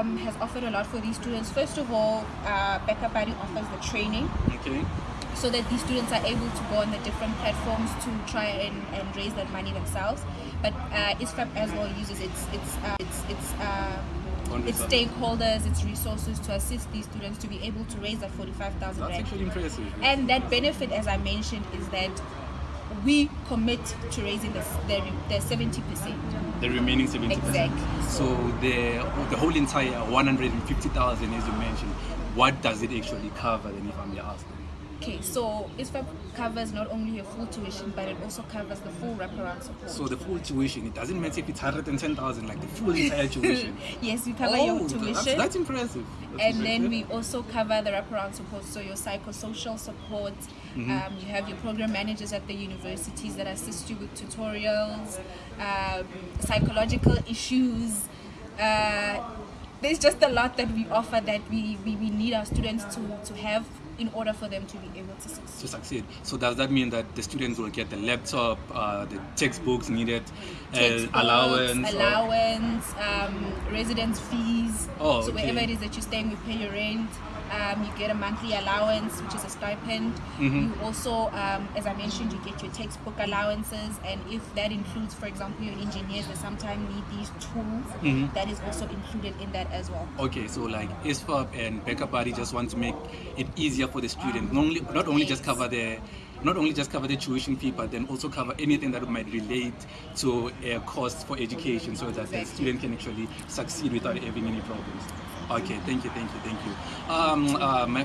um, has offered a lot for these students. First of all, uh, BackaBuddy offers the training Okay. so that these students are able to go on the different platforms to try and, and raise that money themselves. But uh, ISFAP as well uses its its uh, its its uh, its stakeholders, its resources to assist these students to be able to raise that forty five thousand That's rand. actually impressive. And that benefit, as I mentioned, is that we commit to raising the the, the seventy percent. the remaining 70%. Exactly. So the the whole entire 150,000 as you mentioned, what does it actually cover then if I may ask? Okay, so ISFAP covers not only your full tuition, but it also covers the full wraparound support. So the full tuition, it doesn't matter if it's 110,000 like the full entire tuition. yes, we cover oh, your that's, tuition. that's impressive. That's and then we also cover the wraparound support, so your psychosocial support. Mm-hmm. Um, you have your program managers at the universities that assist you with tutorials, um, psychological issues. Uh, there's just a lot that we offer that we, we, we need our students to, to have in order for them to be able to succeed. to succeed. So does that mean that the students will get the laptop, uh, the textbooks needed, uh, Textbooks, allowance? or- allowance, um, residence fees. Oh, so wherever it is that you're staying, we pay your rent. Um, you get a monthly allowance, which is a stipend. Mm-hmm. You also, um, as I mentioned, you get your textbook allowances, and if that includes, for example, your engineers that sometimes need these tools, Mm-hmm. that is also included in that as well. Okay, so like ISFAP and BackaBuddy just want to make it easier for the student. Not only, not only just cover the not only just cover the tuition fee, but then also cover anything that might relate to uh, costs for education, so that the student can actually succeed without having any problems. Okay, thank you, thank you, thank you. Um, uh, my